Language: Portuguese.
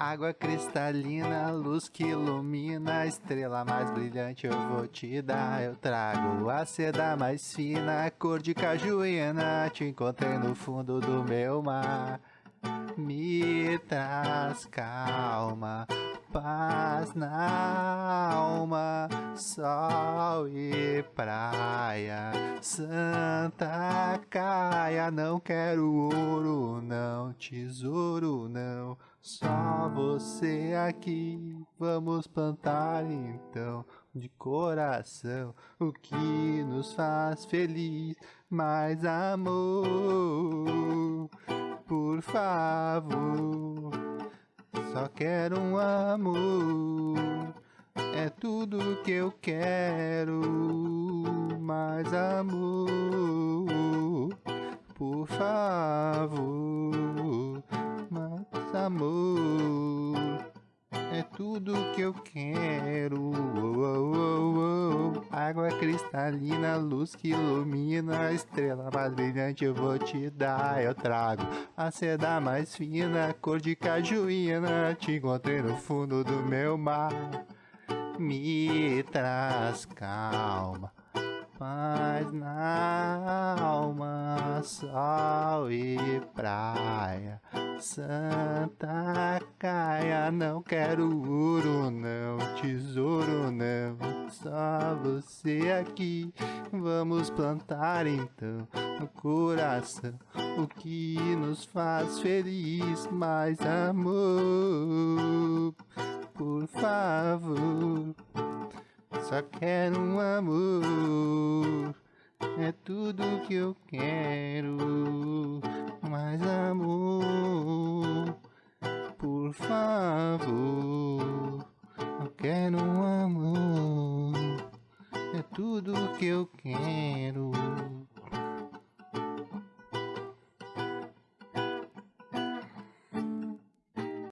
Água cristalina, luz que ilumina, estrela mais brilhante eu vou te dar. Eu trago a seda mais fina, cor de cajuína, te encontrei no fundo do meu mar. Me traz calma, paz na alma, sol e praia, Santa Caia. Não quero ouro, não, tesouro, não, só você aqui. Vamos plantar então de coração o que nos faz feliz, mais amor, por favor. Só quero um amor, é tudo que eu quero. Mais amor, por favor, mais amor, é tudo que eu quero. Oh, oh, oh. Água cristalina, luz que ilumina, estrela mais brilhante eu vou te dar. Eu trago a seda mais fina, cor de cajuína, te encontrei no fundo do meu mar. Me traz calma, paz na alma, sol e praia. Santa Caia, não quero ouro, não, tesouro, só você aqui. Vamos plantar então no coração o que nos faz feliz, mais amor, por favor. Só quero um amor, é tudo que eu quero, mais amor, por favor. Eu quero um que eu quero.